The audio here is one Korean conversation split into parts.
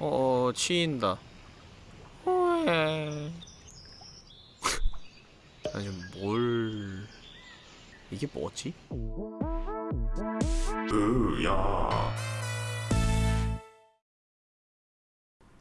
어, 치인다. 호에. 아니, 뭘. 이게 뭐지? 으야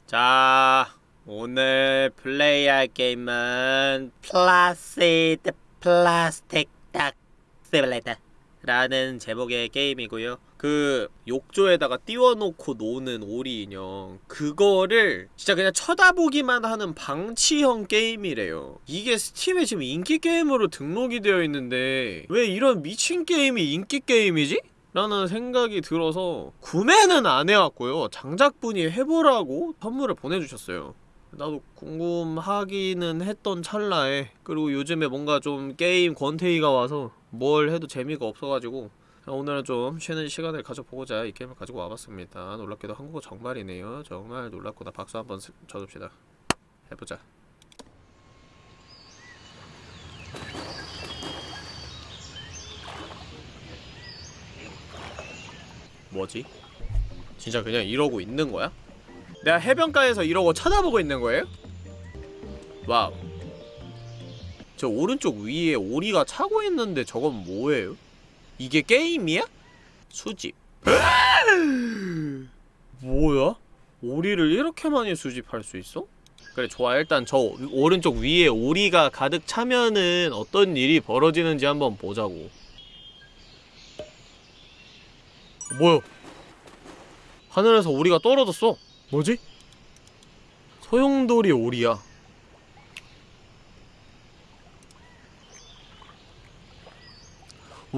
자, 오늘 플레이할 게임은 Placid Plastic Duck Simulator 라는 제목의 게임이고요. 그 욕조에다가 띄워놓고 노는 오리 인형 그거를 진짜 그냥 쳐다보기만 하는 방치형 게임이래요. 이게 Steam에 지금 인기 게임으로 등록이 되어 있는데 왜 이런 미친 게임이 인기 게임이지? 라는 생각이 들어서 구매는 안 해왔고요. 장작분이 해보라고 선물을 보내주셨어요. 나도 궁금하기는 했던 찰나에 그리고 요즘에 뭔가 좀 게임 권태기가 와서 뭘 해도 재미가 없어가지고 오늘은 좀 쉬는 시간을 가져보고자 이 게임을 가지고 와봤습니다. 놀랍게도 한국어 정말이네요. 정말 놀랍구나. 박수 한번 스- 쳐줍시다. 해보자. 뭐지? 진짜 그냥 이러고 있는 거야? 내가 해변가에서 이러고 쳐다보고 있는 거예요? wow. 저 오른쪽 위에 오리가 차고 있는데 저건 뭐예요? 이게 게임이야? 수집. 뭐야? 오리를 이렇게 많이 수집할 수 있어? 그래 좋아 일단 저 오른쪽 위에 오리가 가득 차면은 어떤 일이 벌어지는지 한번 보자고 뭐야 하늘에서 오리가 떨어졌어 뭐지? 소용돌이 오리야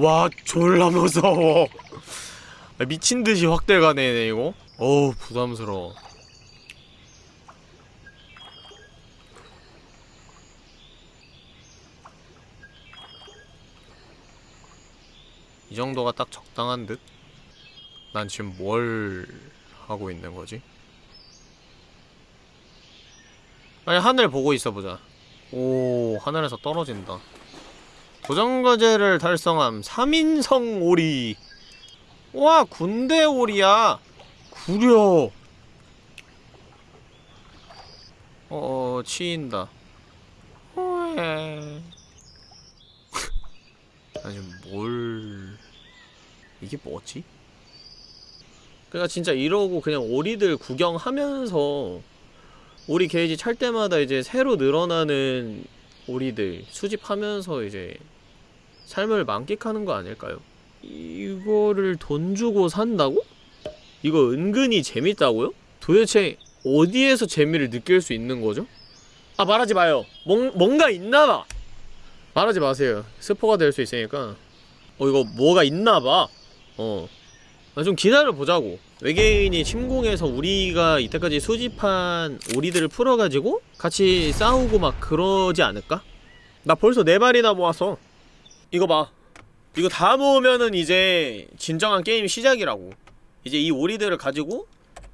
와 졸라 무서워. 아, 미친듯이 확대가네 이거. 어우 부담스러워. 이 정도가 딱 적당한 듯? 난 지금 뭘 하고 있는 거지? 아니 하늘 보고 있어보자. 오 하늘에서 떨어진다 도전과제를 달성함 3인성 오리. 와 군대 오리야. 구려. 어 치인다. 호에. 아니 뭘. 이게 뭐지? 그니까 진짜 이러고 그냥 오리들 구경하면서 오리 게이지 찰 때마다 이제 새로 늘어나는 오리들 수집하면서 이제 삶을 만끽하는 거 아닐까요? 이거를 돈 주고 산다고? 이거 은근히 재밌다고요? 도대체 어디에서 재미를 느낄 수 있는 거죠? 아 말하지 마요 뭔, 뭔가 있나봐 말하지 마세요 스포가 될 수 있으니까 어 이거 뭐가 있나봐 어 아, 좀 기다려보자고 외계인이 침공해서 우리가 이때까지 수집한 오리들을 풀어가지고 같이 싸우고 막 그러지 않을까? 나 벌써 네 마리나 모았어 이거 봐 이거 다 모으면은 이제 진정한 게임 시작이라고 이제 이 오리들을 가지고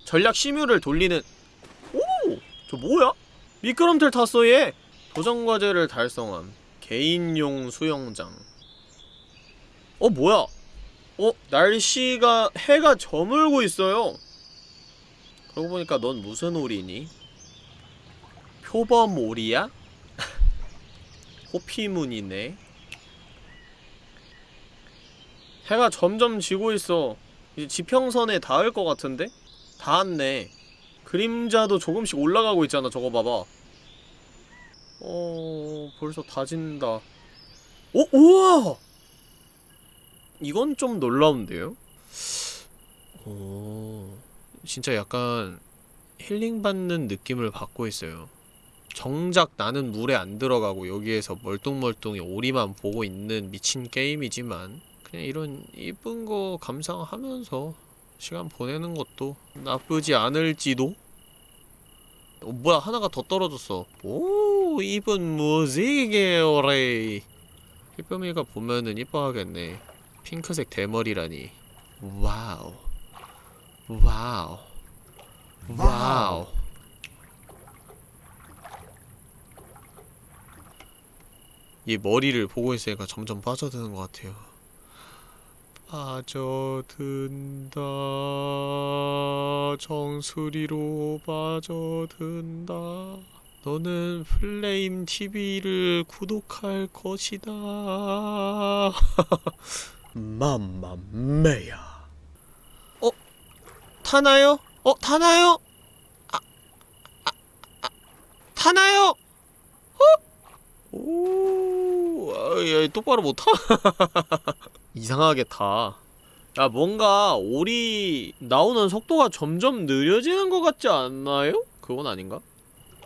전략 심유를 돌리는 오! 저 뭐야? 미끄럼틀 탔어 얘! 도전과제를 달성함 개인용 수영장 어 뭐야 어? 날씨가 해가 저물고 있어요 그러고 보니까 넌 무슨 오리니? 표범 오리야? 호피문이네 해가 점점 지고 있어 이제 지평선에 닿을 것 같은데? 닿았네 그림자도 조금씩 올라가고 있잖아 저거 봐봐 어... 벌써 다 진다 어? 우와! 이건 좀 놀라운데요? 오... 진짜 약간 힐링받는 느낌을 받고 있어요. 정작 나는 물에 안 들어가고 여기에서 멀뚱멀뚱히 오리만 보고 있는 미친 게임이지만 그냥 이런 이쁜 거 감상하면서 시간 보내는 것도 나쁘지 않을지도? 어, 뭐야 하나가 더 떨어졌어. 오 이쁜 무지개 오리 희쁨이가 보면은 이뻐하겠네 핑크색 대머리라니. wow. wow. wow. 얘 머리를 보고 있으니까 점점 빠져드는 것 같아요. 빠져든다. 정수리로 빠져든다. 너는 플레임 TV를 구독할 것이다 맘마메야 어? 타나요? 어? 타나요? 아, 아, 아, 타나요? 어? 오, 아, 야, 똑바로 못 타. 이상하게 타. 야, 뭔가 오리 나오는 속도가 점점 느려지는 것 같지 않나요? 그건 아닌가?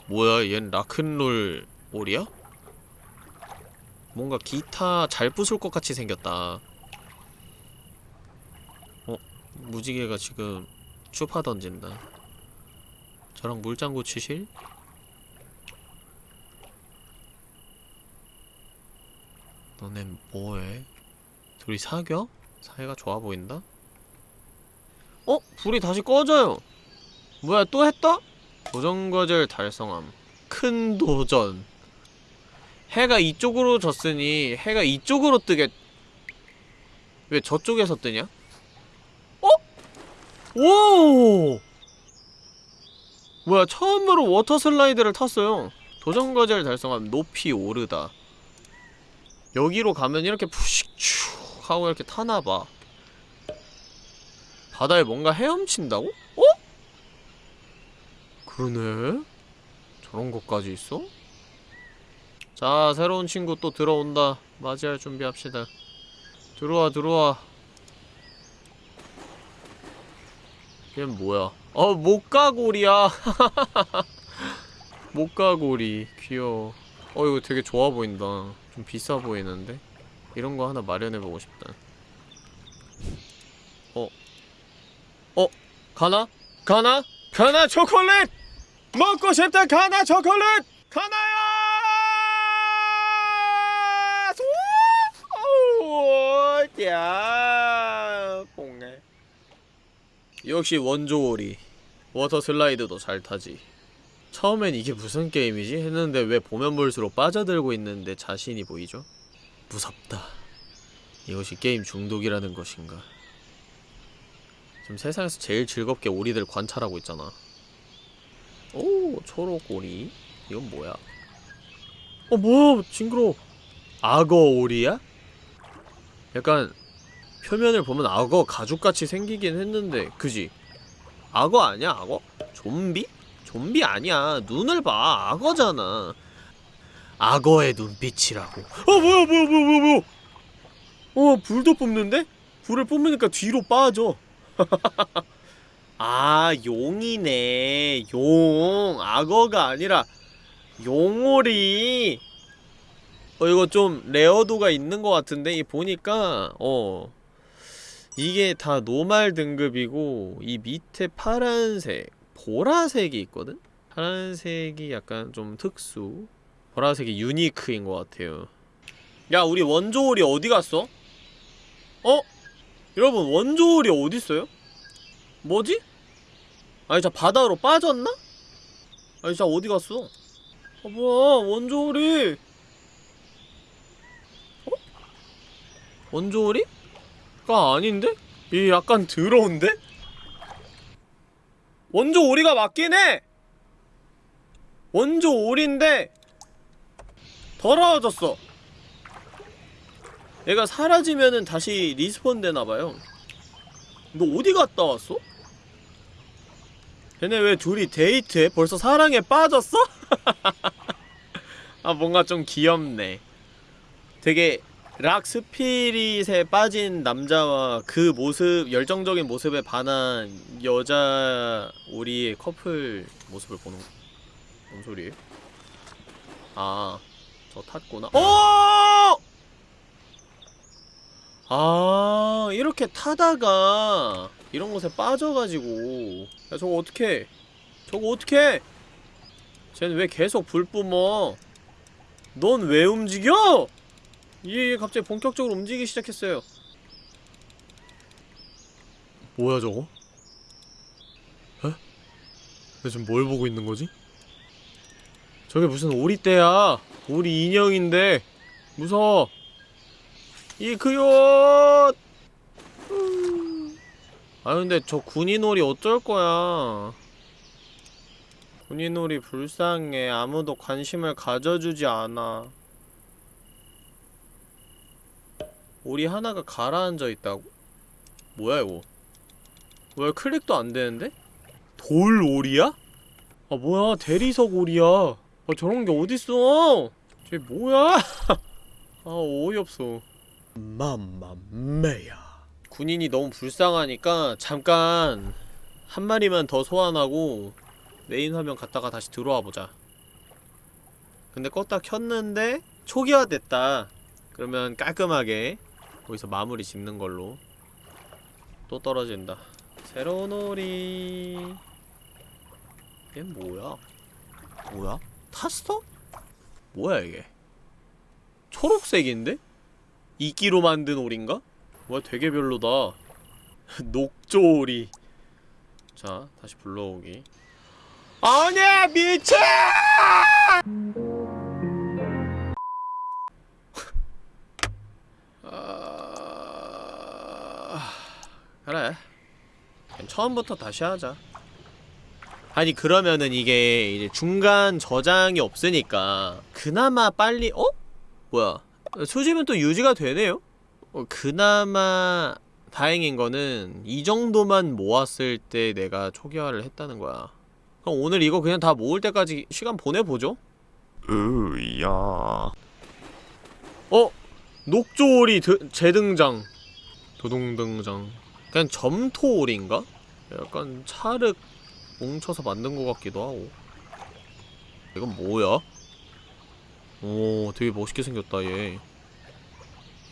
뭐야, 얜 라큰롤 오리야? 뭔가 기타 잘 부술 것 같이 생겼다. 어, 무지개가 지금 추파 던진다. 저랑 물장구 치실? 너넨 뭐해? 둘이 사겨? 사이가 좋아 보인다? 어? 불이 다시 꺼져요! 뭐야 또 했다? 도전과제를 달성함 큰 도전 해가 이쪽으로 졌으니 해가 이쪽으로 뜨겠... 왜 저쪽에서 뜨냐? 어? 오! 뭐야 처음으로 water slide를 탔어요 도전 과제를 달성함 높이 오르다 여기로 가면 이렇게 푸식 쭉 하고 이렇게 타나봐 바다에 뭔가 헤엄친다고? 어? 그러네 저런 것까지 있어? 자 새로운 친구 또 들어온다 맞이할 준비합시다 들어와 들어와 얘 뭐야 어 목가고리야 목가고리 귀여워 어 이거 되게 좋아 보인다 좀 비싸 보이는데? 이런 거 하나 마련해보고 싶다 어? 어? 가나? 가나? 가나 초콜릿! 먹고 싶다 가나 초콜릿! 가나야! 오! 야! 역시 원조오리 water slide도 잘 타지 처음엔 이게 무슨 게임이지? 했는데 왜 보면 볼수록 빠져들고 있는 제 자신이 보이죠? 무섭다. 이것이 게임 중독이라는 것인가. 지금 세상에서 제일 즐겁게 오리들 관찰하고 있잖아. 오, 초록 오리. 이건 뭐야? 어, 뭐야, 징그러. 악어 오리야? 약간 표면을 보면 악어 가죽같이 생기긴 했는데, 그지? 악어 아니야, 악어? 좀비? 좀비 아니야. 눈을 봐. 악어잖아. 악어의 눈빛이라고. 어 뭐야 뭐야 뭐야 뭐야 뭐야. 어 불도 뿜는데? 불을 뿜으니까 뒤로 빠져. 아 용이네. 용. 악어가 아니라 용오리. 어 이거 좀 레어도가 있는 것 같은데 이 보니까 어 이게 다 노말 등급이고 이 밑에 파란색 보라색이 있거든? 파란색이 약간 좀 특수 보라색이 유니크인 것 같아요 야 우리 원조올이 어디 갔어? 어? 여러분 원조올이 어딨어요? 뭐지? 아니 저 바다로 빠졌나? 아니 저 어디 갔어? 아 뭐야 원조 오리 어? 원조 오리가 아닌데? 얘 약간 더러운데? 원조 오리가 맞긴 해! 원조 오리인데 더러워졌어 얘가 사라지면은 다시 respawn 되나봐요 너 어디 갔다 왔어? 걔네 왜 둘이 데이트해? 벌써 사랑에 빠졌어? 아 뭔가 좀 귀엽네 되게 락 스피릿에 빠진 남자와 그 모습, 열정적인 모습에 반한 여자 우리의 커플 모습을 보는 뭔 소리예요? 아, 저 탔구나. 어! 아, 이렇게 타다가 이런 곳에 빠져가지고 야 저거 어떡해 저거 어떡해 쟤는 왜 계속 불 뿜어 넌 왜 움직여? 얘 갑자기 본격적으로 움직이기 시작했어요. 뭐야 저거? 에? 내 지금 뭘 보고 있는 거지? 저게 무슨 오리떼야? 오리 인형인데. 무서워. 이크요 아 근데 저 군인놀이 어쩔 거야? 군인놀이 불쌍해. 아무도 관심을 가져주지 않아 오리 하나가 가라앉아 있다고? 뭐야 이거? 왜 클릭도 안 되는데? 돌 오리야? 아 뭐야? 대리석 오리야. 아 저런 게 어딨어? 쟤 뭐야? 아 어이없어. 맘마메야. 군인이 너무 불쌍하니까 잠깐 한 마리만 더 소환하고 메인 화면 갔다가 다시 들어와 보자. 근데 껐다 켰는데 초기화됐다. 그러면 깔끔하게 거기서 마무리 짓는 걸로. 또 떨어진다. 오리. 얘 뭐야? 뭐야? 탔어? 뭐야 이게? 초록색인데? 이끼로 만든 오리인가? 와 되게 별로다. 녹조오리. 자 다시 불러오기. 아니 미쳐 처음부터 다시 하자 아니 그러면은 이게 이제 중간 저장이 없으니까 그나마 빨리 어? 뭐야 수집은 또 유지가 되네요? 어, 그나마 다행인 거는 이 정도만 모았을 때 내가 초기화를 했다는 거야 그럼 오늘 이거 그냥 다 모을 때까지 시간 보내보죠? 으야 어? 녹조오리 드, 재등장 도동등장 그냥 점토오리인가? 약간 찰흙 뭉쳐서 만든 것 같기도 하고. 이건 뭐야? 오 되게 멋있게 생겼다 얘.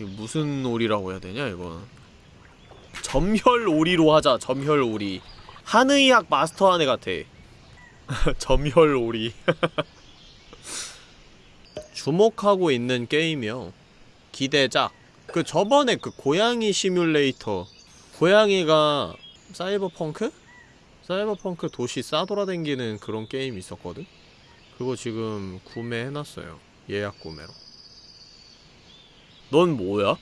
무슨 오리라고 해야 되냐 이건? 점혈 오리로 하자 점혈 오리. 한의학 마스터한 애 같아. 점혈 오리. 주목하고 있는 게임이요. 기대작. 그 저번에 그 고양이 시뮬레이터. 고양이가 사이버펑크? 사이버펑크 도시 싸돌아댕기는 그런 게임 있었거든? 그거 지금 구매해놨어요. 예약 구매로. 넌 뭐야?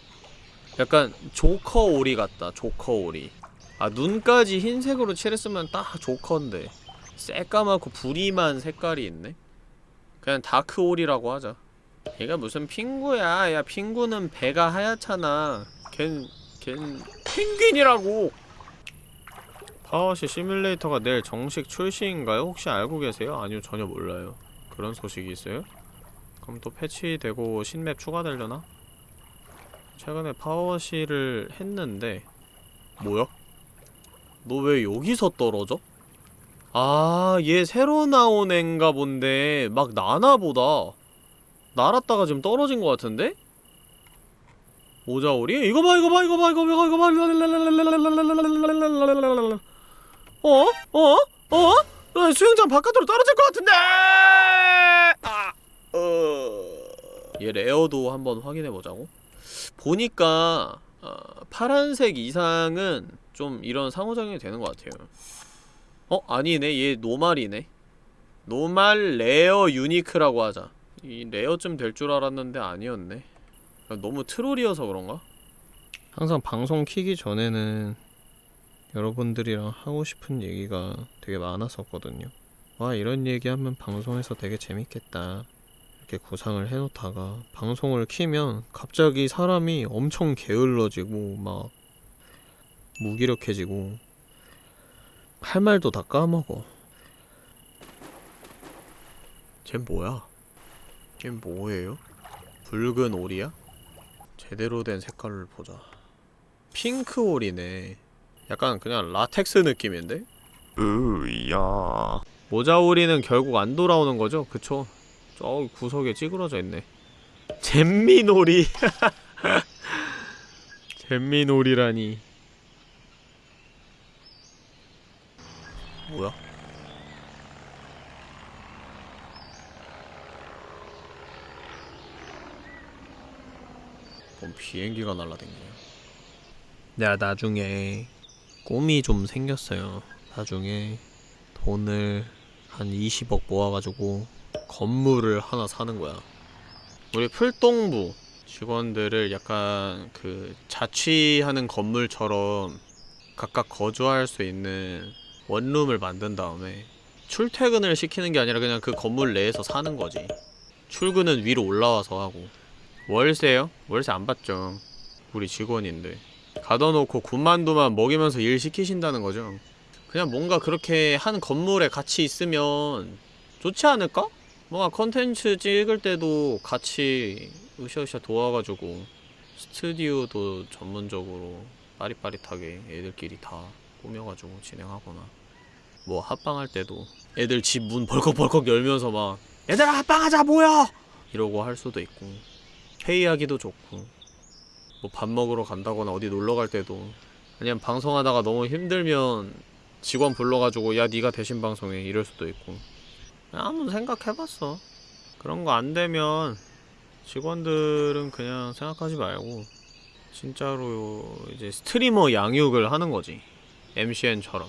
약간 조커 오리 같다 조커 오리. 아 눈까지 흰색으로 칠했으면 딱 조커인데. 새까맣고 부리만 색깔이 있네? 그냥 dark 오리라고 하자. 얘가 무슨 핑구야? 야 핑구는 배가 하얗잖아. 걘... 걘... 펭귄이라고 PowerWash Simulator가 내일 정식 출시인가요? 혹시 알고 계세요? 아니요 전혀 몰라요 그런 소식이 있어요? 그럼 또 패치되고 신map 추가되려나? 최근에 PowerWash를 했는데 뭐야? 너 왜 여기서 떨어져? 아, 얘 새로 나온 앤가 본데 막 나나보다 날았다가 지금 떨어진 것 같은데? 오자오리? 이거 봐 이거 봐 이거 봐 이거 봐 이거 봐 어? 어? 어? 어? 수영장 바깥으로 떨어질 것 같은데! 아, 어... 얘 레어도 한번 확인해보자고 보니까 어, 파란색 이상은 좀 이런 상호작용이 되는 것 같아요 어? 아니네 얘 normal이네 normal rare unique라고 하자 이 rare쯤 될 줄 알았는데 아니었네 너무 troll이어서 그런가? 항상 방송 키기 전에는 여러분들이랑 하고 싶은 얘기가 되게 많았었거든요 와 이런 얘기하면 방송에서 되게 재밌겠다 이렇게 구상을 해놓다가 방송을 키면 갑자기 사람이 엄청 게을러지고 막 무기력해지고 할 말도 다 까먹어 쟨 뭐야? 쟨 뭐예요? 붉은 오리야? 제대로 된 색깔을 보자 핑크 오리네 약간 그냥 라텍스 느낌인데? 으야 모자 오리는 결국 안 돌아오는 거죠? 그쵸? 저 구석에 찌그러져 있네 잼미놀이 잼미놀이라니 뭐야? 뭔 비행기가 날라댕기냐 내가 나중에 꿈이 좀 생겼어요 나중에 돈을 한 20억 모아가지고 건물을 하나 사는 거야 우리 풀동부 직원들을 약간 그 자취하는 건물처럼 각각 거주할 수 있는 원룸을 만든 다음에 출퇴근을 시키는 게 아니라 그냥 그 건물 내에서 사는 거지. 출근은 위로 올라와서 하고. 월세요? 월세 안 받죠. 우리 직원인데. 가둬놓고 군만두만 먹이면서 일 시키신다는 거죠. 그냥 뭔가 그렇게 한 건물에 같이 있으면 좋지 않을까? 뭔가 컨텐츠 찍을 때도 같이 으쌰으쌰 도와가지고 스튜디오도 전문적으로 빠릿빠릿하게 애들끼리 다 꾸며가지고 진행하거나 뭐 합방할 때도 애들 집 문 벌컥벌컥 열면서 막 얘들아 합방하자 모여! 이러고 할 수도 있고 회의하기도 좋고 뭐 밥 먹으러 간다거나 어디 놀러 갈 때도 아니면 방송하다가 너무 힘들면 직원 불러가지고 야 니가 대신 방송해. 이럴 수도 있고. 한번 생각해봤어. 그런 거 안 되면 직원들은 그냥 생각하지 말고 진짜로 이제 스트리머 양육을 하는 거지. MCN처럼.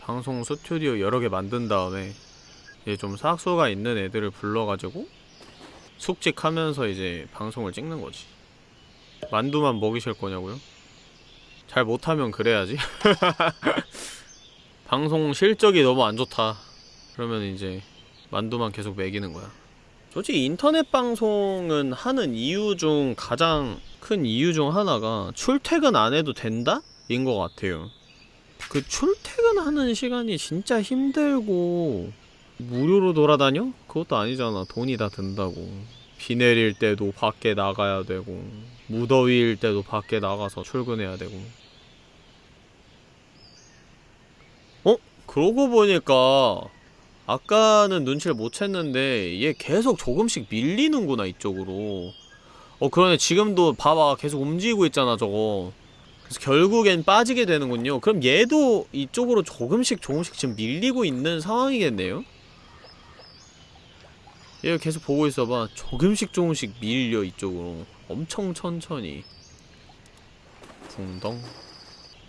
방송 스튜디오 여러 개 만든 다음에 이제 좀 삭수가 있는 애들을 불러가지고 숙직하면서 이제 방송을 찍는 거지 만두만 먹이실 거냐고요? 잘 못하면 그래야지 방송 실적이 너무 안 좋다 그러면 이제 만두만 계속 먹이는 거야 솔직히 인터넷 방송은 하는 이유 중 가장 큰 이유 중 하나가 출퇴근 안 해도 된다? 인 것 같아요 그 출퇴근하는 시간이 진짜 힘들고 무료로 돌아다녀? 그것도 아니잖아 돈이 다 든다고 비 내릴 때도 밖에 나가야 되고 무더위일 때도 밖에 나가서 출근해야 되고. 어? 그러고 보니까 아까는 눈치를 못 챘는데 얘 계속 조금씩 밀리는구나 이쪽으로. 어 그러네. 지금도 봐봐. 계속 움직이고 있잖아 저거. 그래서 결국엔 빠지게 되는군요. 그럼 얘도 이쪽으로 조금씩 조금씩 지금 밀리고 있는 상황이겠네요? 얘 계속 보고 있어봐. 조금씩 조금씩 밀려 이쪽으로 엄청 천천히. 붕덩?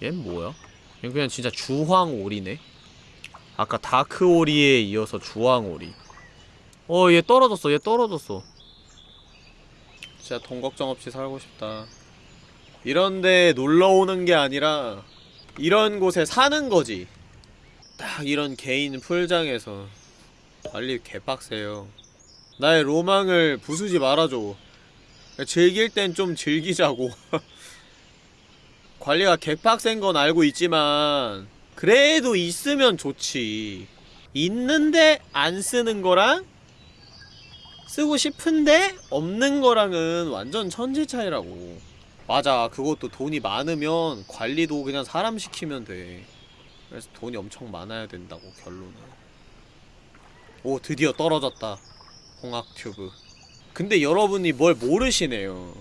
얜 뭐야? 얘 그냥 진짜 주황오리네? 아까 다크오리에 이어서 주황오리. 어 얘 떨어졌어 얘 떨어졌어. 진짜 돈 걱정 없이 살고 싶다. 이런데 놀러오는 게 아니라 이런 곳에 사는 거지. 딱 이런 개인 풀장에서. 관리 개빡세요. 나의 로망을 부수지 말아줘 즐길 땐 좀 즐기자고. 관리가 개빡센 건 알고 있지만 그래도 있으면 좋지. 있는데 안 쓰는 거랑 쓰고 싶은데 없는 거랑은 완전 천지 차이라고. 맞아. 그것도 돈이 많으면 관리도 그냥 사람 시키면 돼. 그래서 돈이 엄청 많아야 된다고 결론은. 오 드디어 떨어졌다. 홍학 튜브 근데 여러분이 뭘 모르시네요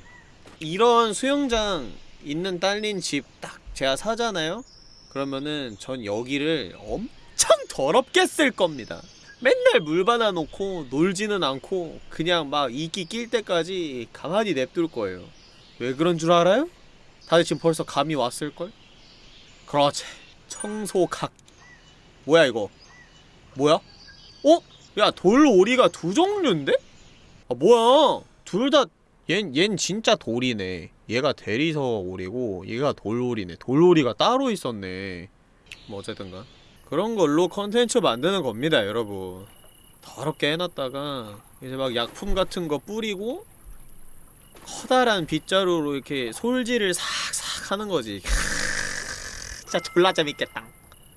이런 수영장 있는 딸린 집 딱 제가 사잖아요 그러면은 전 여기를 엄청 더럽게 쓸 겁니다 맨날 물 받아놓고 놀지는 않고 그냥 막 이끼 낄 때까지 가만히 냅둘 거예요 왜 그런 줄 알아요? 다들 지금 벌써 감이 왔을걸? 그렇지 청소각 뭐야 이거 뭐야? 어? 야 돌오리가 두 종류인데? 아 뭐야? 둘 다 얜, 얜 진짜 돌이네. 얘가 대리석 오리고 얘가 돌오리네. 돌오리가 따로 있었네. 뭐 어쨌든가. 그런 걸로 컨텐츠 만드는 겁니다 여러분. 더럽게 해놨다가 이제 막 약품 같은 거 뿌리고 커다란 빗자루로 이렇게 솔질을 싹싹 하는 거지. 진짜 졸라 재밌겠다.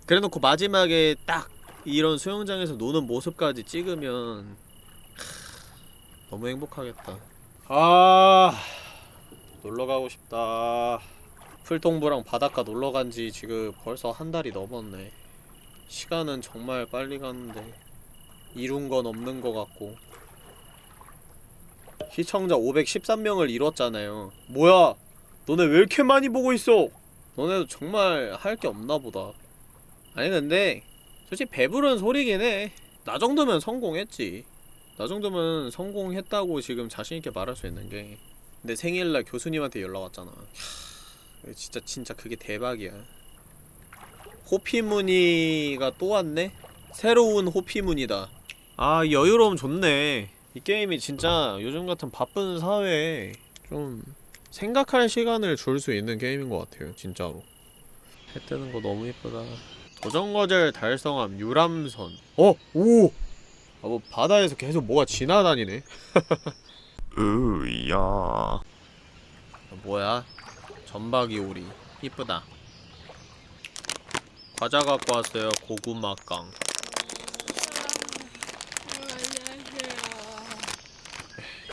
그래놓고 마지막에 딱 이런 수영장에서 노는 모습까지 찍으면 너무 행복하겠다. 아 놀러가고 싶다. 풀동부랑 바닷가 놀러간지 지금 벌써 한 달이 넘었네. 시간은 정말 빨리 가는데 이룬 건 없는 것 같고. 시청자 513명을 이뤘잖아요. 뭐야? 너네 왜 이렇게 많이 보고 있어? 너네도 정말 할 게 없나 보다. 아니 근데 솔직히 배부른 소리긴 해나 정도면 성공했지 나 정도면 성공했다고 지금 자신있게 말할 수 있는 게 내 생일날 교수님한테 연락 왔잖아 캬, 진짜 진짜 그게 대박이야 호피무늬가 또 왔네? 새로운 호피무늬다 아 여유로움 좋네 이 게임이 진짜 요즘 같은 바쁜 사회에 좀 생각할 시간을 줄 수 있는 게임인 것 같아요 진짜로 해 뜨는 거 너무 이쁘다. 도전거절 달성함 유람선. 어, 오. 아, 뭐 바다에서 계속 뭐가 지나다니네. 으야. 아, 뭐야? 전박이 오리. 이쁘다. 과자 갖고 왔어요. 고구마깡.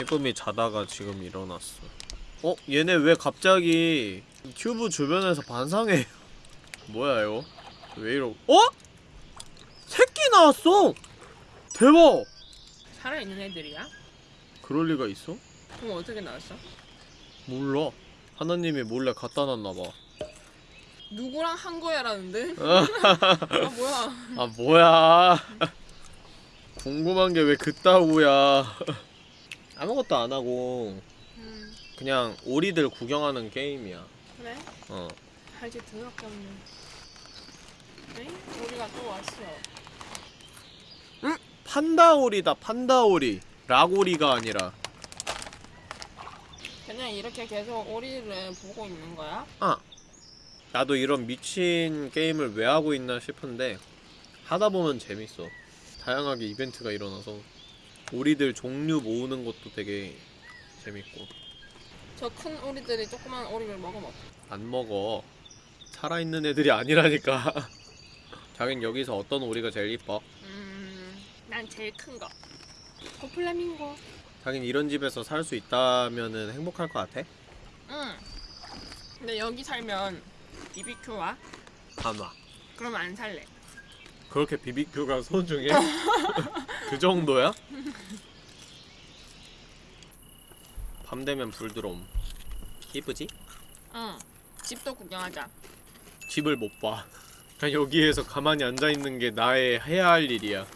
예쁨이 자다가 지금 일어났어. 어? 얘네 왜 갑자기 큐브 주변에서 반상해? 뭐야 이거? 왜 이러? 어? 새끼 나왔어! 대박! 살아있는 애들이야? 그럴 리가 있어? 그럼 어떻게 나왔어? 몰라. 하나님이 몰래 갖다 놨나봐. 누구랑 한 거야라는데? 아 뭐야 아 뭐야? 궁금한 게 왜 그따구야? 아무것도 안 하고 음 그냥 오리들 구경하는 게임이야. 그래? 어. 할지 더럽게 없네 네? 우리가 또 왔어 판다 오리다. 판다 오리. 라고리가 아니라. 그냥 이렇게 계속 오리를 보고 있는 거야? 아. 나도 이런 미친 게임을 왜 하고 있나 싶은데 하다 보면 재밌어. 다양하게 이벤트가 일어나서 오리들 종류 모으는 것도 되게 재밌고 저 큰 오리들이 조그만 오리를 먹으면 안 먹어. 살아있는 애들이 아니라니까. 자긴 여기서 어떤 오리가 제일 이뻐? 음난 제일 큰 거 고플라밍고 자긴 이런 집에서 살 수 있다면은 행복할 것 같아? 응 근데 여기 살면 BBQ와? 아마. 그러면 안 살래 그렇게 비비큐가 소중해? 그 정도야? 밤 되면 불 들어옴. 이쁘지? 응 집도 구경하자 집을 못 봐. 그냥 여기에서 가만히 앉아 있는 게 나의 해야 할 일이야.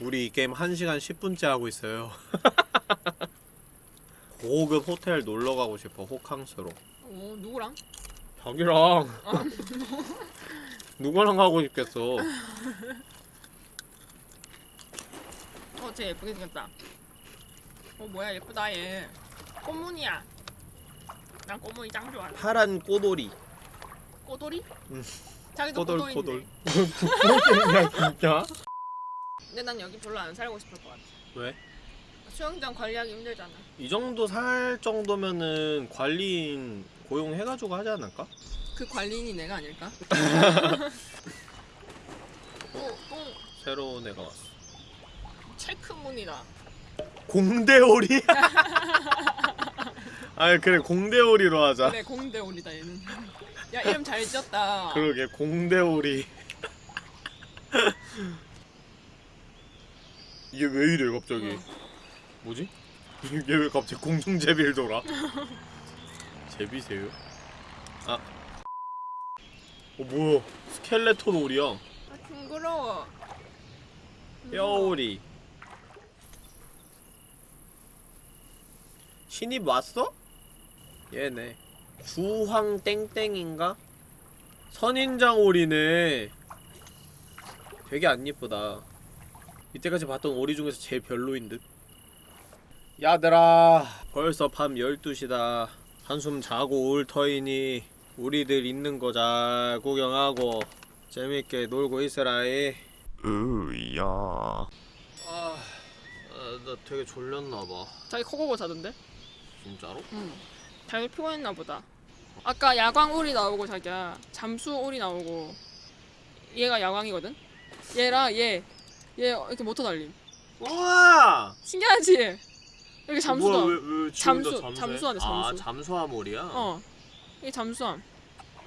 우리 이 게임 1시간 10분째 하고 있어요. 고급 호텔 놀러 가고 싶어. 호캉스로. 오 누구랑? 자기랑 누구랑 가고 싶겠어. 어쟤 예쁘게 생겼다 어 뭐야 예쁘다 얘 꽃무늬야 난 꽃무늬 짱 좋아 파란 꼬돌이. 꼬돌이? 응. 자기도 꼬돌 꼬돌. 그렇게 진짜? 근데 난 여기 별로 안 살고 싶을 것 같아 왜? 수영장 관리하기 힘들잖아 이 정도 살 정도면은 관리인 고용해가지고 하지 않을까? 그 관리인이 내가 아닐까? 또, 또 새로운 애가 왔어. 체크무늬다 공대오리? 아 그래 공대오리로 하자. 그래 공대오리다 얘는 야 이름 잘 지었다 그러게 공대오리. 이게 왜 이래 갑자기? 응. 뭐지? 이게 왜 갑자기 공중제비를 돌아? 제비세요? 아. 어 뭐야? 스켈레톤 오리야. 아 징그러워 뼈오리. 신입 왔어? 얘네. 주황 땡땡인가? 선인장 오리네. 되게 안 예쁘다. 이때까지 봤던 오리 중에서 제일 별로인 듯. 야들아, 벌써 밤 12시다. 한숨 자고 올 터이니 우리들 있는 거 잘 구경하고 재밌게 놀고 있으라이. 으야. 아, 아, 나 되게 졸렸나 봐. 자기 코 고고 자던데? 진짜로? 응 자기 피곤했나 보다 아까 야광 오리 나오고 자기야 잠수 오리 나오고 얘가 야광이거든? 얘랑 얘 얘 이렇게 모터 달림 우와! 신기하지? 여기 잠수다 뭐야, 왜, 왜 잠수, 잠수해? 잠수하네, 아, 잠수. 잠수함오리야? 어 이게 잠수함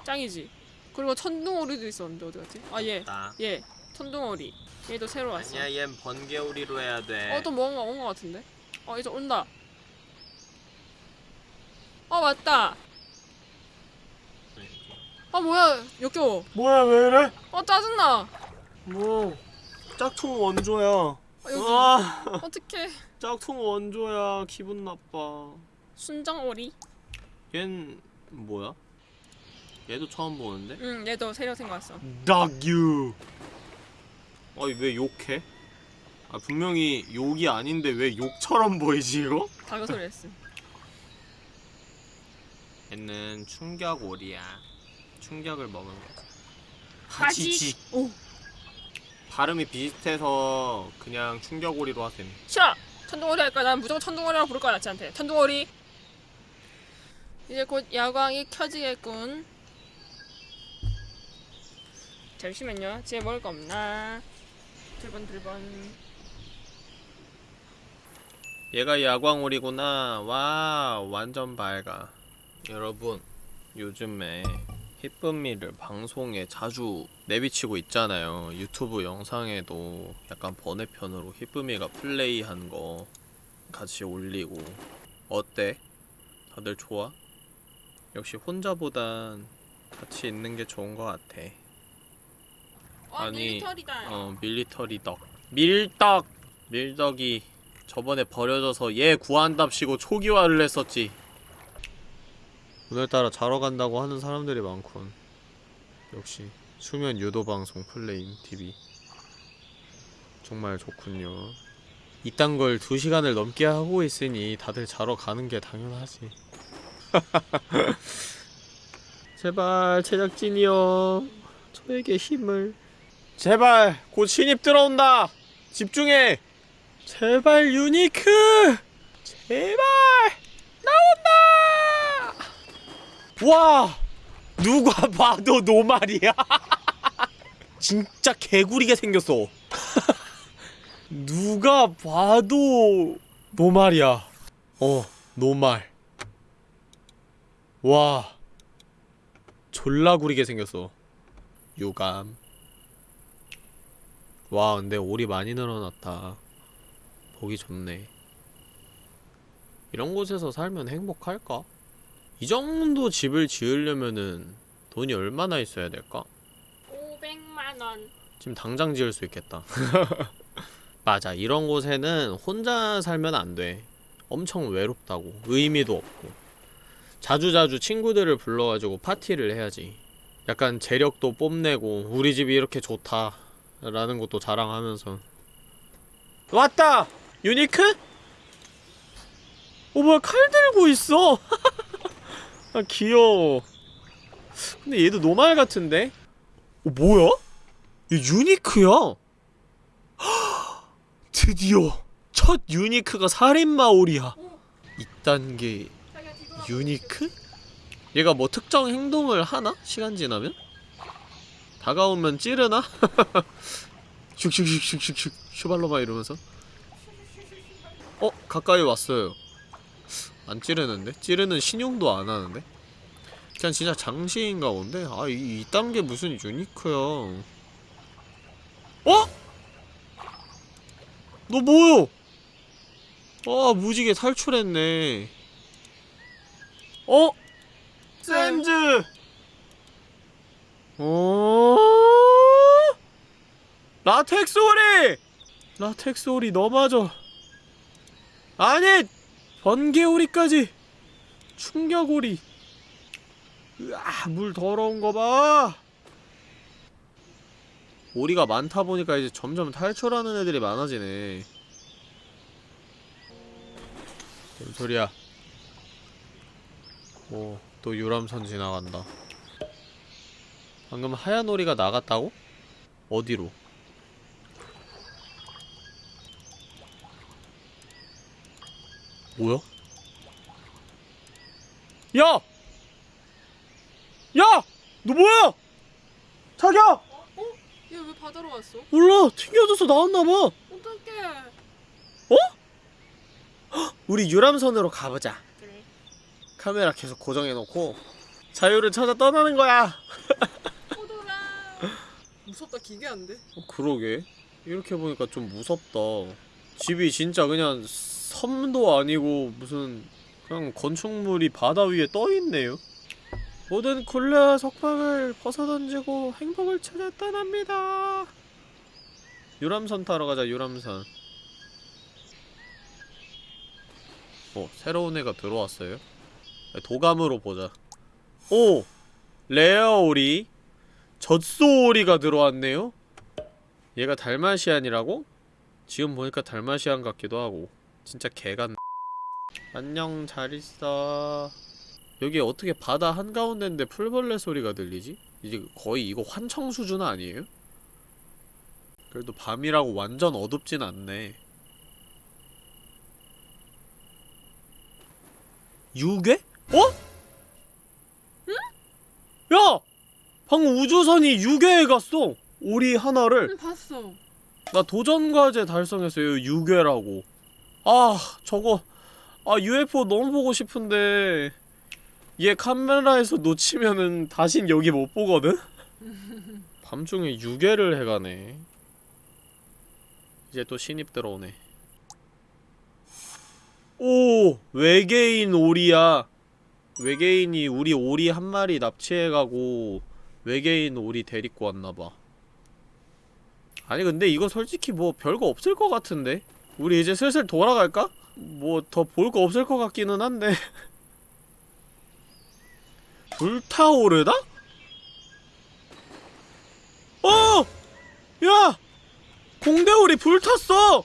짱이지 그리고 천둥오리도 있었는데 어디 갔지? 아얘 나. 얘 천둥오리 얘도 새로 왔어 아니야, 얜 번개오리로 해야 돼. 어 또 뭔가 온거 같은데? 어 이제 온다 어 맞다 아 뭐야 역겨워 뭐야, 왜 이래? 어 짜증나 뭐, 짝퉁 원조야. 아, 여기 아, 어떡해 짝퉁 원조야. 기분 나빠. 순정오리 얜 뭐야? 얘도 처음 보는데? 응 얘도 새로 생겼어 닭유. 아니 왜 욕해? 아 분명히 욕이 아닌데 왜 욕처럼 보이지 이거? 다그 소리 했음 얘는 충격 오리야. 충격을 먹은 거. 하지직. 오 발음이 비슷해서 그냥 충격오리로 하셈. 싫어. 천둥오리 할 거야. 난 무조건 천둥오리라고 부를 거야 나치한테. 천둥오리. 이제 곧 야광이 켜지겠군. 잠시만요. 집에 먹을 거 없나? 들번 들번. 얘가 야광오리구나. 와, 완전 밝아. 여러분, 요즘에 히쁨미를 방송에 자주 내비치고 있잖아요. 유튜브 영상에도 약간 번외편으로 히쁨미가 플레이한 거 같이 올리고. 어때? 다들 좋아? 역시 혼자보단 같이 있는 게 좋은 것 같아. 와 아니, 밀리터리다. 어 밀리터리 덕 밀떡 밀덕이 저번에 버려져서 얘 구한답시고 초기화를 했었지 오늘따라 자러 간다고 하는 사람들이 많군. 역시 수면 유도 방송 플레임 TV 정말 좋군요. 이딴 걸 2시간을 넘게 하고 있으니 다들 자러 가는 게 당연하지. 제발 제작진이여. 저에게 힘을. 제발 곧 신입 들어온다. 집중해. 제발 유니크. 제발 나온다 와 누가 봐도 노말이야. 진짜 개구리게 생겼어. 누가 봐도 노말이야. 어 노말. 와 졸라 구리게 생겼어. 유감. 와 근데 올이 많이 늘어났다. 보기 좋네. 이런 곳에서 살면 행복할까? 이 정도 집을 지으려면은 돈이 얼마나 있어야 될까? 500만 원. 지금 당장 지을 수 있겠다 맞아 이런 곳에는 혼자 살면 안돼 엄청 외롭다고 의미도 없고 자주자주 친구들을 불러가지고 파티를 해야지 약간 재력도 뽐내고 우리 집이 이렇게 좋다 라는 것도 자랑하면서 왔다! 유니크? 어 뭐야 칼 들고 있어 아 귀여워 근데 얘도 노말 같은데? 어 뭐야? 얘 유니크야 드디어 첫 유니크가 자기가 뒤돌아. 유니크? 얘가 뭐 특정 행동을 하나? 시간 지나면? 다가오면 찌르나? 슉슉슉슉슉슉 슈발로마 이러면서 어? 가까이 왔어요 안 찌르는데? 찌르는 신용도 안 하는데? 그냥 진짜 장시인가 본데? 아, 이, 이딴 게 무슨 유니크야 어? 너 뭐요? 아, 무지개 탈출했네 어? 샌즈! 어? 라텍스 오리! 라텍스 오리 너마저 아니! 번개 오리까지! 충격 오리 으아, 물 더러운 거 봐! 오리가 많다 보니까 이제 점점 탈출하는 애들이 많아지네. 뭔 소리야? 오, 또 유람선 지나간다. 방금 하얀 오리가 나갔다고? 어디로? 뭐야? 야! 야! 너 뭐야? 자기야! 얘왜 바다로 왔어? 몰라 튕겨져서 나왔나봐 어떡해. 우리 유람선으로 가보자 그래. 카메라 계속 고정해놓고 자유를 찾아 떠나는 거야 포도라. 무섭다 기괴한데. 어, 그러게 이렇게 보니까 좀 무섭다 집이 진짜 그냥 섬도 아니고 무슨 그냥 건축물이 바다 위에 떠있네요. 모든 굴레와 속박을 벗어던지고 행복을 찾아 떠납니다. 유람선 타러 가자 유람선. 어 새로운 애가 들어왔어요? 도감으로 보자. 오! rare 오리? 젖소 오리가 들어왔네요? 얘가 달마시안이라고? 지금 보니까 달마시안 같기도 하고 진짜 개같네 안녕 잘 있어 여기 어떻게 바다 한가운데인데 풀벌레 소리가 들리지? 이제 거의 이거 환청 수준 아니에요? 그래도 밤이라고 완전 어둡진 않네 유괴? 어? 야! 방금 우주선이 유괴에 갔어! 오리 하나를 응 봤어. 나 도전과제 달성했어요 유괴라고 아 저거. 아 UFO 너무 보고 싶은데 얘 카메라에서 놓치면은 다신 여기 못 보거든? 밤중에 유괴를 해가네. 이제 또 신입 들어오네. 오 외계인 오리야. 외계인이 우리 오리 한 마리 납치해가고 외계인 오리 데리고 왔나봐. 아니 근데 이거 솔직히 뭐 별거 없을 것 같은데? 우리 이제 슬슬 돌아갈까? 뭐 더 볼 거 없을 것 같기는 한데 불타오르다? 어! 야! 공대오리 불탔어!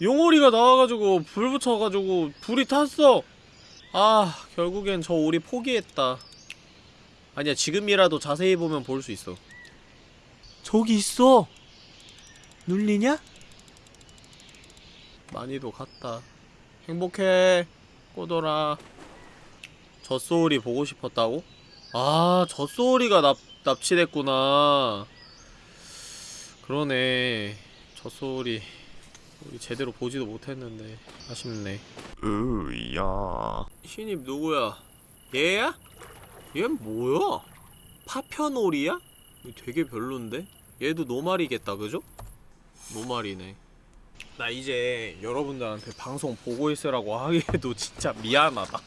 용오리가 나와가지고 불 붙여가지고 불이 탔어 아 결국엔 저 오리 포기했다 아니야 지금이라도 자세히 보면 볼 수 있어 저기 있어! 눌리냐? 많이도 갔다. 행복해, 꼬돌아. 젖소울이 보고 싶었다고? 아, 젖소울이가 납, 납치됐구나. 그러네. 젖소울이 우리 제대로 보지도 못했는데 아쉽네. 으야. 신입 누구야? 얘야? 얘 뭐야? 파편오리야? 되게 별론데? 얘도 노말이겠다, 그죠? 노말이네. 나 이제 여러분들한테 방송 보고 있으라고 하기에도 진짜 미안하다.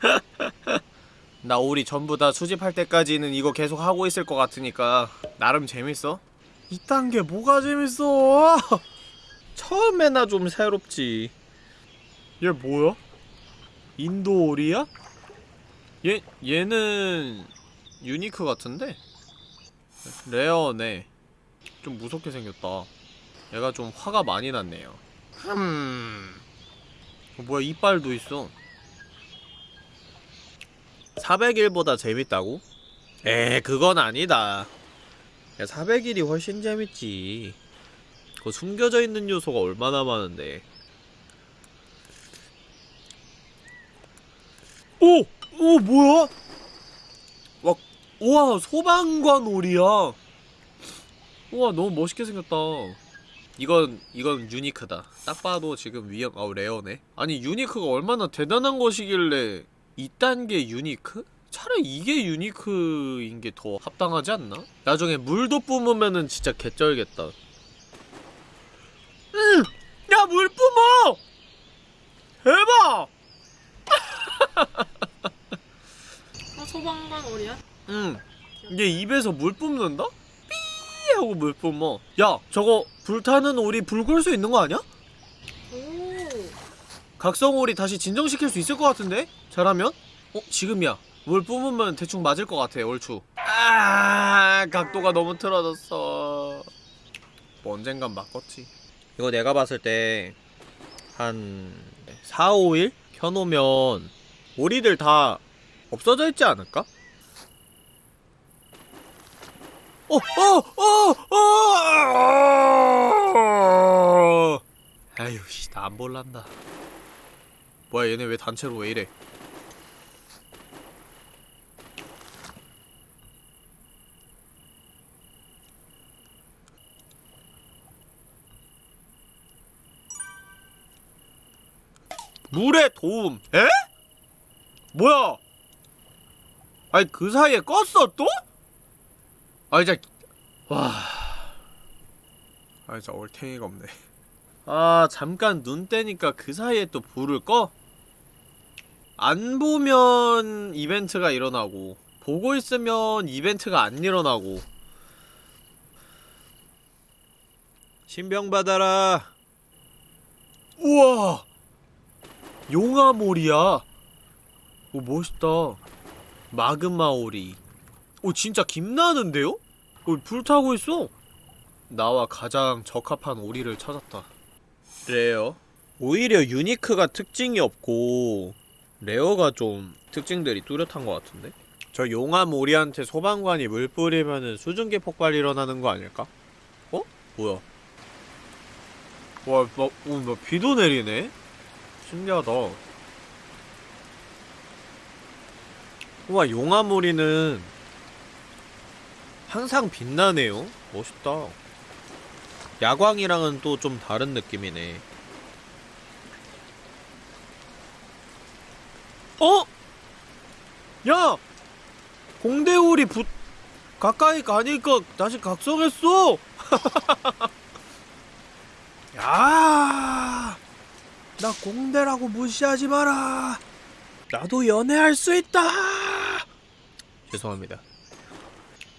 나 우리 전부 다 수집할 때까지는 이거 계속 하고 있을 것 같으니까 나름 재밌어? 이딴 게 뭐가 재밌어? 처음에나 좀 새롭지. 얘 뭐야? 인도 오리야? 얘 얘는 유니크 같은데 레어네. 좀 무섭게 생겼다. 얘가 좀 화가 많이 났네요. 흠. 어, 뭐야 이빨도 있어. 400일보다 재밌다고? 에 그건 아니다. 야 400일이 훨씬 재밌지. 그 숨겨져 있는 요소가 얼마나 많은데. 오! 오 뭐야? 와, 우와 소방관 오리야. 우와 너무 멋있게 생겼다. 이건 이건 유니크다. 딱 봐도 지금 위험 아우 레어네. 아니 유니크가 얼마나 대단한 것이길래 이딴 게 유니크? 차라리 이게 유니크인 게 더 합당하지 않나? 나중에 물도 뿜으면은 진짜 개쩔겠다. 응! 야, 물 뿜어! 대박! 어 소방관 오리야? 응. 얘 입에서 물 뿜는다? 삐 하고 물 뿜어. 야, 저거 불타는 오리 불 끌 수 있는 거 아니야? 오. 각성 오리 다시 진정시킬 수 있을 것 같은데? 잘하면? 어? 지금이야. 물 뿜으면 대충 맞을 것 같아, 얼추. 아, 각도가 너무 틀어졌어. 뭐 언젠간 맞겠지. 이거 내가 봤을 때, 한, 4, 5일? 켜놓으면, 오리들 다 없어져 있지 않을까? 어, 어, 어, 어! 껐어 또? 아이 진짜 와. 아이 진짜 얼탱이가 없네. 아 잠깐 눈 떼니까 그 사이에 또 불을 꺼? 안 보면 이벤트가 일어나고 보고 있으면 이벤트가 안 일어나고. 신병 받아라. 우와! 용암오리야. 오 멋있다. 마그마오리. 오 진짜 김나는데요? 오 불타고 있어 나와 가장 적합한 오리를 찾았다 rare 오히려 unique가 특징이 없고 rare가 좀 특징들이 뚜렷한 것 같은데? 저 용암 오리한테 소방관이 물 뿌리면은 수증기 폭발 일어나는 거 아닐까? 어? 뭐야? 와, 막, 오, 막 비도 내리네? 신기하다. 우와, 용암 오리는 항상 빛나네요. 멋있다. 야광이랑은 또 좀 다른 느낌이네. 어? 야! 공대울이 붙 가까이 가니까 다시 각성했어. 야! 나 공대라고 무시하지 마라. 나도 연애할 수 있다. 죄송합니다.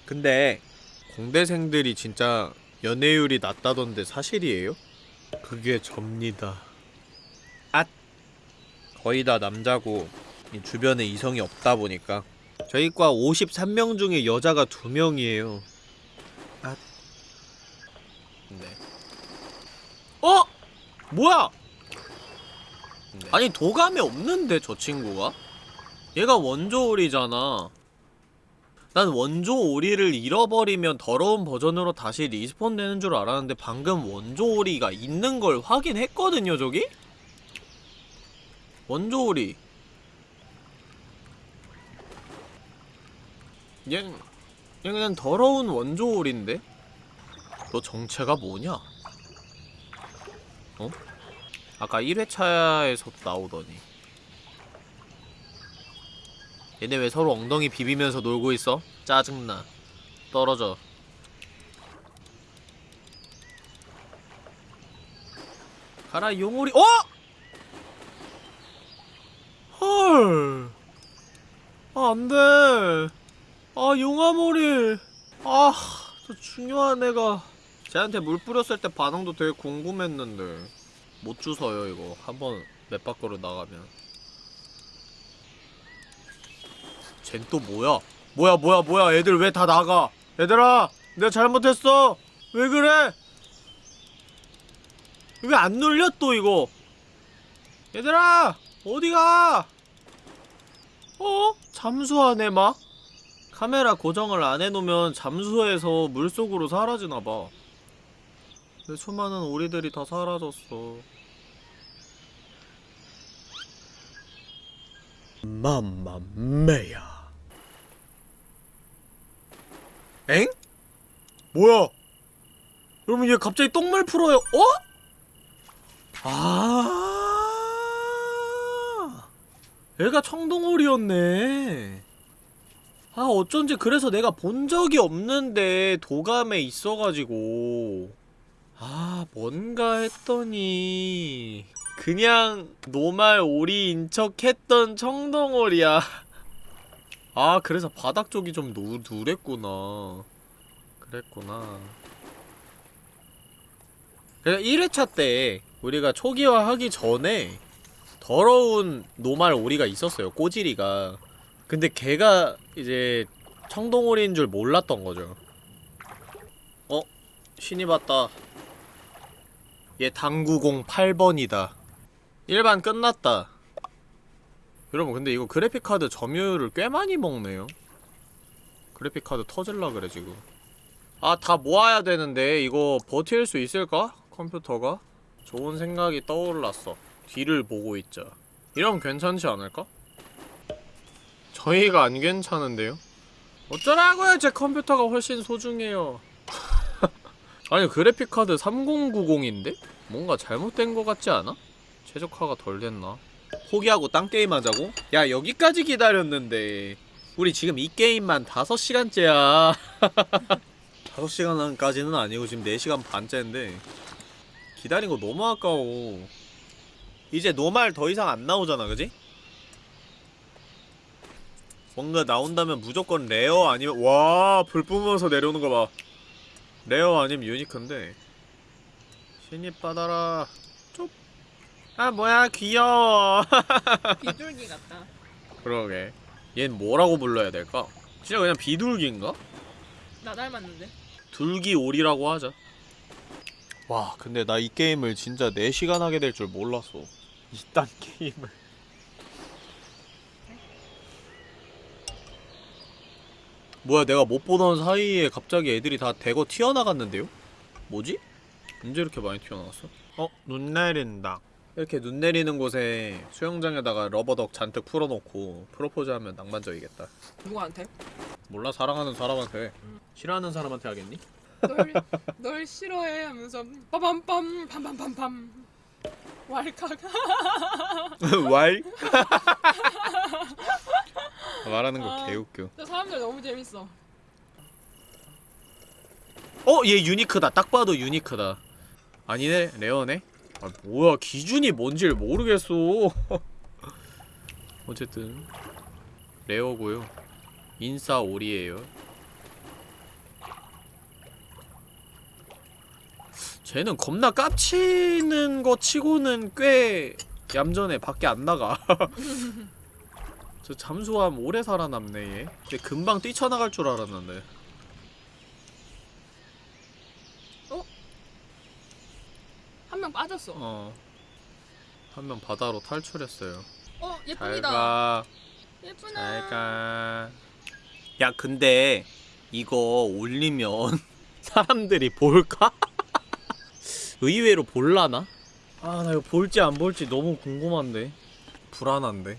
근데 공대생들이 진짜 연애율이 낮다던데 사실이에요? 그게 접니다. 앗! 거의 다 남자고 이 주변에 이성이 없다 보니까 저희 과 53명 중에 여자가 2명이에요. 아. 네. 어? 뭐야? 아니 도감에 없는데 저 친구가? 얘가 원조 오리잖아. 난 원조 오리를 잃어버리면 더러운 버전으로 다시 respawn 되는 줄 알았는데 방금 원조 오리가 있는 걸 확인했거든요, 저기? 원조 오리. 얘, 얘 그냥 더러운 원조올인데? 너 정체가 뭐냐? 어? 아까 1회차에서 나오더니 얘네 왜 서로 엉덩이 비비면서 놀고 있어? 짜증나. 떨어져. 가라 용오리. 어? 헐. 아, 안돼. 아 용화머리. 아저 중요한 애가. 쟤한테 물 뿌렸을 때 반응도 되게 궁금했는데. 못 주워요 이거. 한번 맵 밖으로 나가면 쟨 또 뭐야? 뭐야 뭐야 뭐야? 애들 왜 다 나가? 얘들아 내가 잘못했어. 왜 그래? 왜 안 눌려 또 이거? 얘들아 어디가? 어? 잠수하네 막? 카메라 고정을 안 해놓으면 잠수해서 물속으로 사라지나봐. 내 수많은 오리들이 다 사라졌어. 맘마메야 엥? 뭐야? 여러분 얘 갑자기 똥물 풀어요? 어? 아. 얘가 청동오리였네. 아 어쩐지 그래서 내가 본 적이 없는데 도감에 있어가지고. 아 뭔가 했더니 그냥 노말 오리인 척 했던 청동오리야 아 그래서 바닥 쪽이 좀 누, 누랬구나 그랬구나 그래서 1회차 때 우리가 초기화 하기 전에 더러운 노말 오리가 있었어요 꼬지리가 근데 걔가 이제 청동오리인 줄 몰랐던 거죠. 어? 신이 봤다. 얘 당구공 8번이다. 일반 끝났다. 여러분 근데 이거 그래픽카드 점유율을 꽤 많이 먹네요. 그래픽카드 터질라 그래 지금. 아 다 모아야 되는데 이거 버틸 수 있을까? 컴퓨터가? 좋은 생각이 떠올랐어. 뒤를 보고 있자. 이러면 괜찮지 않을까? 저희가 안 괜찮은데요? 어쩌라고요? 제 컴퓨터가 훨씬 소중해요. 아니 그래픽카드 3090인데? 뭔가 잘못된 것 같지 않아? 최적화가 덜 됐나? 포기하고 딴 게임 하자고? 야 여기까지 기다렸는데. 우리 지금 이 게임만 5시간째야. 5시간까지는 아니고 지금 4시간 반째인데. 기다린 거 너무 아까워. 이제 normal 더 이상 안 나오잖아 그지? 뭔가 나온다면 무조건 rare 아니면 와 불 뿜어서 내려오는 거봐. 레어 아니면 유니크인데. 신입 받아라. 쪽 아 뭐야 귀여워 비둘기 같다 그러게 얜 뭐라고 불러야 될까? 진짜 그냥 비둘기인가? 나 닮았는데 둘기오리라고 하자 와 근데 나 이 게임을 진짜 4시간 하게 될 줄 몰랐어 이딴 게임을 뭐야 내가 못 보던 사이에 갑자기 애들이 다 대거 튀어나갔는데요? 뭐지? 언제 이렇게 많이 튀어나왔어? 어? 눈 내린다 이렇게 눈 내리는 곳에 수영장에다가 러버덕 잔뜩 풀어놓고 프로포즈하면 낭만적이겠다 누구한테? 몰라 사랑하는 사람한테 싫어하는 사람한테 하겠니? 널, 널 싫어해 하면서 빠밤빰 팜팜팜팜 왈칵 왈? 말하는 거 아. 개웃겨 저 사람들 너무 재밌어 어? 얘 유니크다 딱 봐도 유니크다 아니네 레어네? 아 뭐야 기준이 뭔지를 모르겠어. 어쨌든 레어고요. 인싸 오리에요. 쟤는 겁나 깝치는 거 치고는 꽤 얌전해. 밖에 안 나가. 저 잠수함 오래 살아남네 얘. 근데 금방 뛰쳐나갈 줄 알았는데 한 명 빠졌어 어. 한 명 바다로 탈출했어요. 어잘 예쁩니다 가. 예쁘다 잘 가. 야, 근데 이거 올리면 사람들이 볼까? 의외로 볼라나? 아, 나 이거 볼지 안 볼지 너무 궁금한데. 불안한데.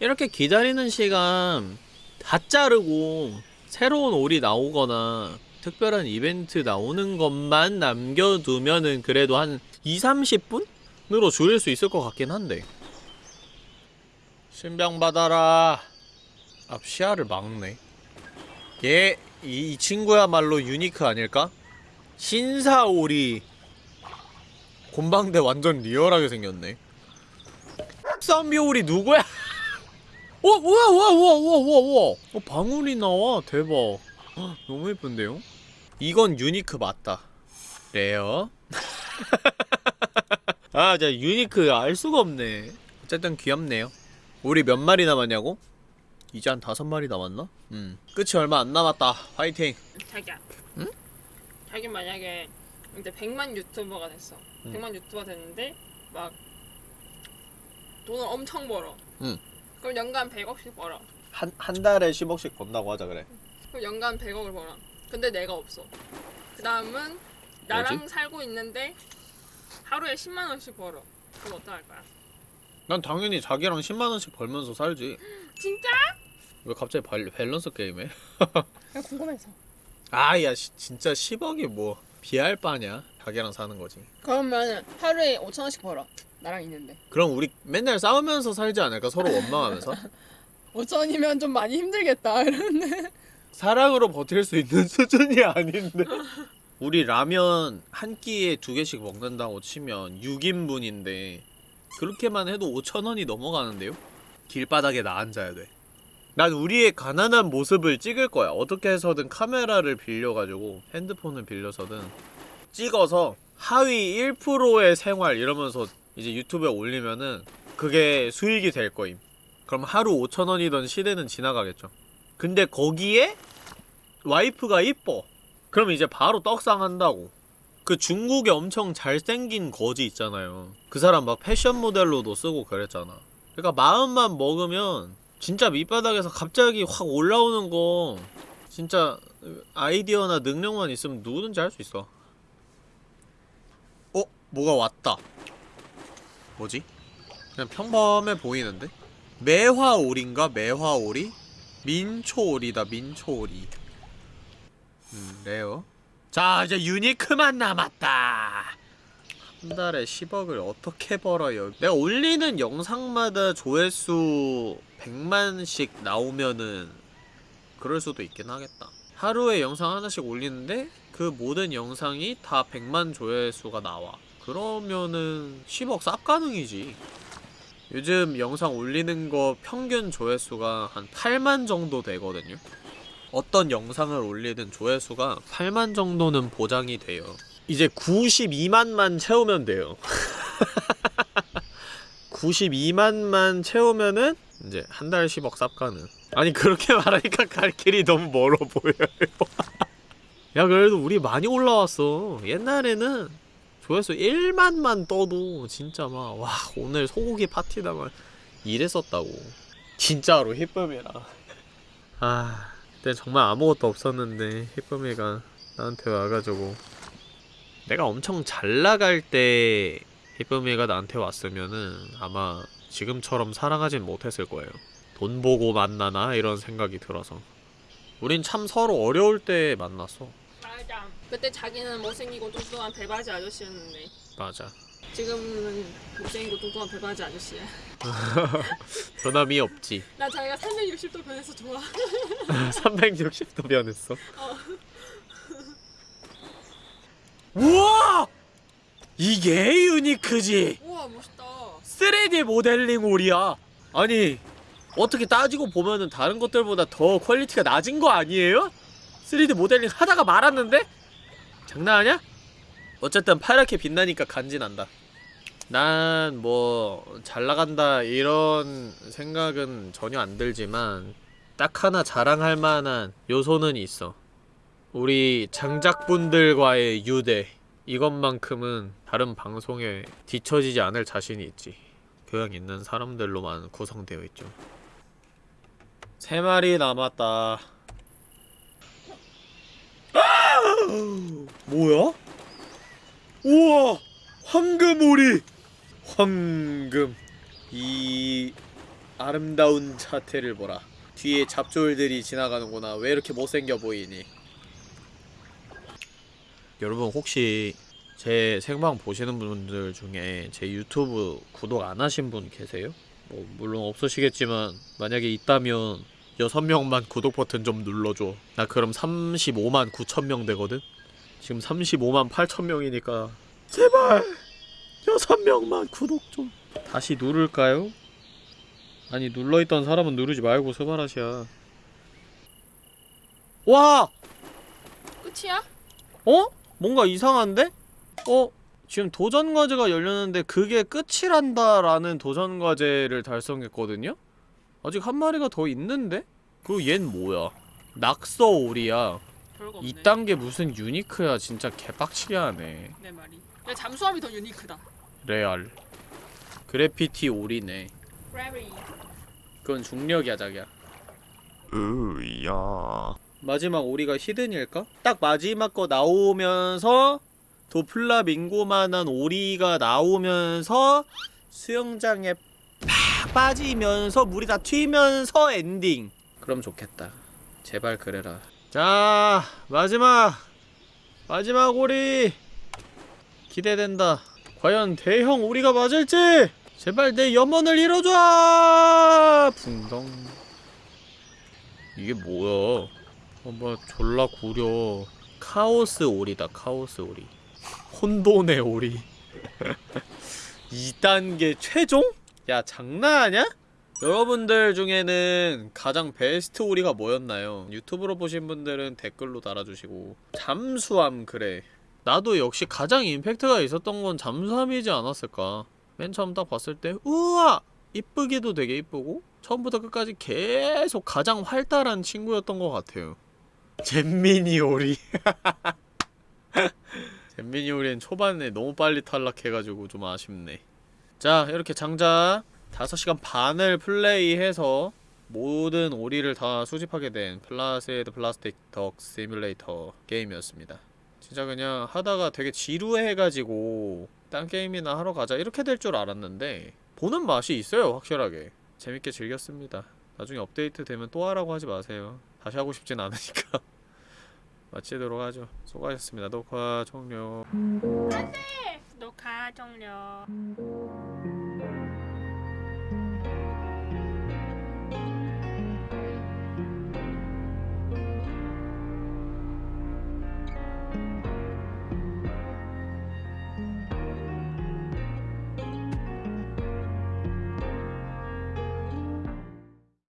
이렇게 기다리는 시간 다 자르고 새로운 올이 나오거나 특별한 이벤트 나오는 것만 남겨두면은 그래도 한 2, 30분으로 줄일 수 있을 것 같긴 한데 신병 받아라 앞 시야를 막네 얘, 이, 이 친구야말로 unique 아닐까? 신사오리 곰방대 완전 리얼하게 생겼네 좀비오리 누구야? 어, 우와, 우와, 우와, 우와, 우와, 우와. 어, 방울이 나와. 대박. 헉, 너무 예쁜데요? 이건 unique 맞다. rare. 아, 진짜 unique 알 수가 없네. 어쨌든 귀엽네요. 우리 몇 마리 남았냐고? 이제 한 다섯 마리 남았나? 음. 끝이 얼마 안 남았다. 화이팅. 자기야 응? 자기 만약에 이제 100만 유튜버가 됐어 응. 100만 유튜버가 됐는데 막 돈을 엄청 벌어 응. 그럼 연간 100억씩 벌어 한, 한 달에 10억씩 번다고 하자, 그래. 그럼 연간 100억을 벌어 근데 내가 없어 그 다음은 나랑 살고 있는데 하루에 10만 원씩 벌어 그럼 어떡할 거야? 난 당연히 자기랑 10만 원씩 벌면서 살지. 진짜? 왜 갑자기 발, 밸런스 게임해? 그냥 궁금해서 아, 야, 시, 진짜 10억이 뭐, 비할 바냐? 자기랑 사는 거지. 그러면 하루에 5천 원씩 벌어 나랑 있는데 그럼 우리 맨날 싸우면서 살지 않을까? 서로 원망하면서? 5천 원이면 좀 많이 힘들겠다 이러는데 사랑으로 버틸 수 있는 수준이 아닌데. 우리 라면 한 끼에 두 개씩 먹는다고 치면 6인분인데 그렇게만 해도 5천 원이 넘어가는데요? 길바닥에 나 앉아야 돼. 난 우리의 가난한 모습을 찍을 거야. 어떻게 해서든 카메라를 빌려가지고 핸드폰을 빌려서든 찍어서 하위 1%의 생활 이러면서 이제 유튜브에 올리면은 그게 수익이 될 거임. 그럼 하루 5천 원이던 시대는 지나가겠죠. 근데 거기에 와이프가 이뻐. 그럼 이제 바로 떡상한다고. 그 중국에 엄청 잘생긴 거지 있잖아요. 그 사람 막 패션 모델로도 쓰고 그랬잖아. 그러니까 마음만 먹으면 진짜 밑바닥에서 갑자기 확 올라오는 거 진짜 아이디어나 능력만 있으면 누구든지 할 수 있어. 어? 뭐가 왔다. 뭐지? 그냥 평범해 보이는데? 매화오리인가? 매화오리? 민초오리다 민초오리 음 레어 자 이제 유니크만 남았다. 한 달에 10억을 어떻게 벌어요? 내가 올리는 영상마다 조회수 100만씩 나오면은 그럴 수도 있긴 하겠다. 하루에 영상 하나씩 올리는데 그 모든 영상이 다 100만 조회수가 나와. 그러면은 10억 쌉 가능이지 요즘 영상 올리는 거 평균 조회수가 한 8만 정도 되거든요. 어떤 영상을 올리든 조회수가 8만 정도는 보장이 돼요. 이제 92만만 채우면 돼요. 92만만 채우면은 이제 한 달 10억 쌉 가능. 아니 그렇게 말하니까 갈 길이 너무 멀어 보여요. 야 그래도 우리 많이 올라왔어. 옛날에는 조회수 1만만 떠도 진짜 막 와 오늘 소고기 파티다 막 이랬었다고 진짜로 히쁨이라 아 그때 정말 아무것도 없었는데 희쁨이가 나한테 와가지고 내가 엄청 잘 나갈 때 희쁨이가 나한테 왔으면은 아마 지금처럼 살아가진 못했을 거예요. 돈 보고 만나나 이런 생각이 들어서 우린 참 서로 어려울 때 만났어. 맞아. 그때 자기는 못생기고 뚱뚱한 배바지 아저씨였는데 맞아. 지금은 못생기고 뚱뚱한 배바지 아저씨야. 변함이 없지. 나 자기가 360도 변해서 좋아. 360도 변했어. 우와! 이게 유니크지. 우와 멋있다. 3D 모델링 오리야. 아니 어떻게 따지고 보면은 다른 것들보다 더 quality가 낮은 거 아니에요? 3D 모델링 하다가 말았는데? 장난하냐? 어쨌든 파랗게 빛나니까 간지난다. 난 뭐 잘 나간다 이런 생각은 전혀 안 들지만 딱 하나 자랑할 만한 요소는 있어. 우리 장작분들과의 유대 이것만큼은 다른 방송에 뒤처지지 않을 자신이 있지. 교양 있는 사람들로만 구성되어 있죠. 세 마리 남았다. 뭐야? 우와! 황금오리! 황금. 이 아름다운 자태를 보라. 뒤에 잡졸들이 지나가는구나. 왜 이렇게 못생겨 보이니? 여러분 혹시 제 생방 보시는 분들 중에 제 유튜브 구독 안 하신 분 계세요? 뭐 물론 없으시겠지만 만약에 있다면 6명만 구독 버튼 좀 눌러줘 나 그럼 35만 9천 명 되거든? 지금 35만 8천 명이니까 제발 6명만 구독 좀 다시 누를까요? 아니 눌러있던 사람은 누르지 말고 스바라시야 와! 끝이야? 어? 뭔가 이상한데? 어? 지금 도전 과제가 열렸는데 그게 끝이란다라는 도전 과제를 달성했거든요? 아직 한 마리가 더 있는데? 그리고 얜 뭐야? 낙서오리야. 별거 없네. 이딴 게 무슨 유니크야. 진짜 개빡치게 하네. 내 말이. 야 잠수함이 더 유니크다. 레알. 그래피티 오리네. 브레비. 그건 중력이야, 자기야. 으야. 마지막 오리가 hidden일까? 딱 마지막 거 나오면서 저 플라밍고만한 오리가 나오면서 수영장에 팍 빠지면서 물이 다 튀면서 엔딩. 그럼 좋겠다. 제발 그래라. 자 마지막. 마지막 오리. 기대된다. 과연 대형 오리가 맞을지? 제발 내 염원을 이뤄줘! 붕덩. 이게 뭐야? 어머 졸라 구려. 카오스 오리다 카오스 오리. 혼돈의 오리. 2단계 최종? 야 장난하냐? 여러분들 중에는 가장 베스트 오리가 뭐였나요? 유튜브로 보신 분들은 댓글로 달아주시고. 잠수함 그래. 나도 역시 가장 임팩트가 있었던 건 잠수함이지 않았을까. 맨 처음 딱 봤을 때 우와! 이쁘기도 되게 이쁘고 처음부터 끝까지 계속 가장 활달한 친구였던 것 같아요. 잼민이 오리. 잼민이 오리는 초반에 너무 빨리 탈락해가지고 좀 아쉽네 자 이렇게 장장 5시간 반을 플레이해서 모든 오리를 다 수집하게 된 Placid Plastic Duck Simulator 게임이었습니다. 진짜 그냥 하다가 되게 지루해가지고 딴 게임이나 하러 가자 이렇게 될 줄 알았는데 보는 맛이 있어요 확실하게. 재밌게 즐겼습니다. 나중에 업데이트 되면 또 하라고 하지 마세요. 다시 하고 싶진 않으니까 마치도록 하죠. 수고하셨습니다. 녹화 종료. 녹화 종료.